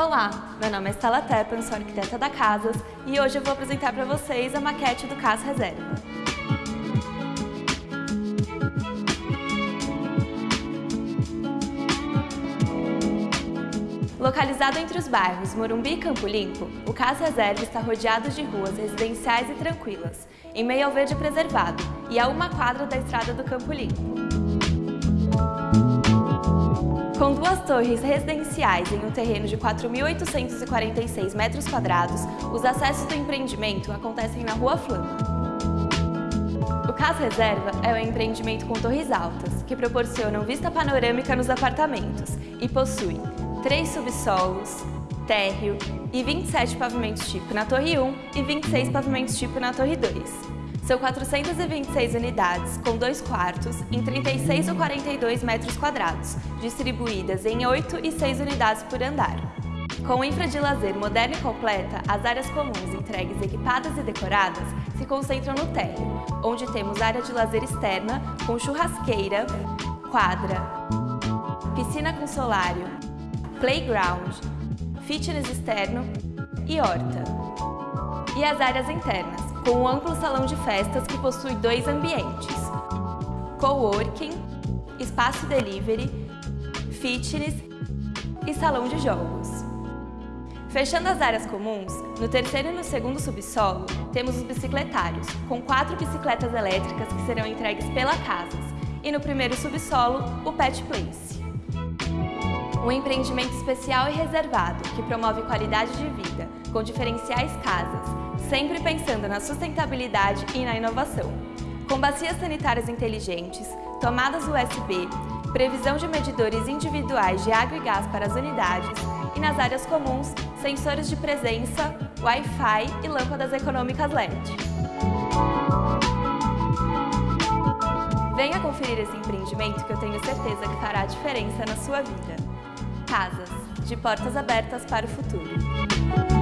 Olá, meu nome é Stella Teppan, sou arquiteta da Casas e hoje eu vou apresentar para vocês a maquete do Casa Reserva. Localizado entre os bairros Morumbi e Campo Limpo, o Casa Reserva está rodeado de ruas residenciais e tranquilas, em meio ao verde preservado e a uma quadra da estrada do Campo Limpo. Com duas torres residenciais em um terreno de 4.846 metros quadrados, os acessos do empreendimento acontecem na Rua Flama. O Casa Reserva é um empreendimento com torres altas, que proporcionam vista panorâmica nos apartamentos e possui três subsolos, térreo e 27 pavimentos tipo na Torre 1 e 26 pavimentos tipo na Torre 2. São 426 unidades, com dois quartos, em 36 ou 42 metros quadrados, distribuídas em 8 e 6 unidades por andar. Com infra de lazer moderna e completa, as áreas comuns entregues equipadas e decoradas se concentram no térreo, onde temos área de lazer externa com churrasqueira, quadra, piscina com solário, playground, fitness externo e horta. E as áreas internas, com um amplo salão de festas que possui dois ambientes, coworking, espaço delivery, fitness e salão de jogos. Fechando as áreas comuns, no terceiro e no segundo subsolo, temos os bicicletários, com quatro bicicletas elétricas que serão entregues pela Casas, e no primeiro subsolo, o Pet Place. Um empreendimento especial e reservado, que promove qualidade de vida, com diferenciais casas, sempre pensando na sustentabilidade e na inovação. Com bacias sanitárias inteligentes, tomadas USB, previsão de medidores individuais de água e gás para as unidades e nas áreas comuns, sensores de presença, Wi-Fi e lâmpadas econômicas LED. Venha conferir esse empreendimento que eu tenho certeza que fará diferença na sua vida. Casas, de portas abertas para o futuro.